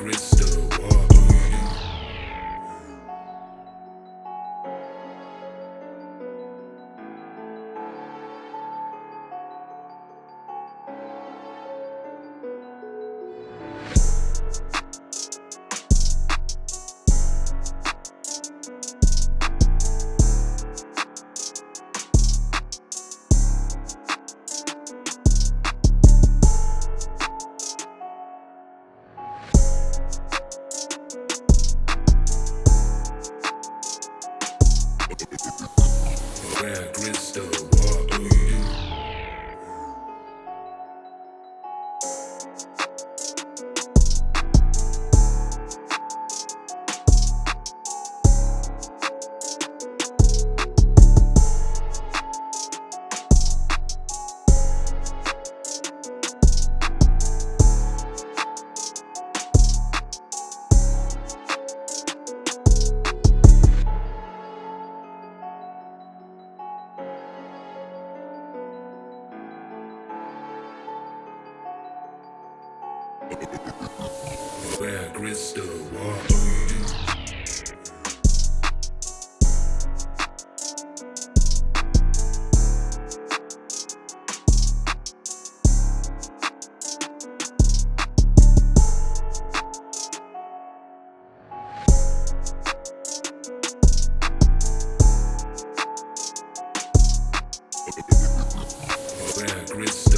crystal, Where crystal, what are you? Where crystal? Where crystal,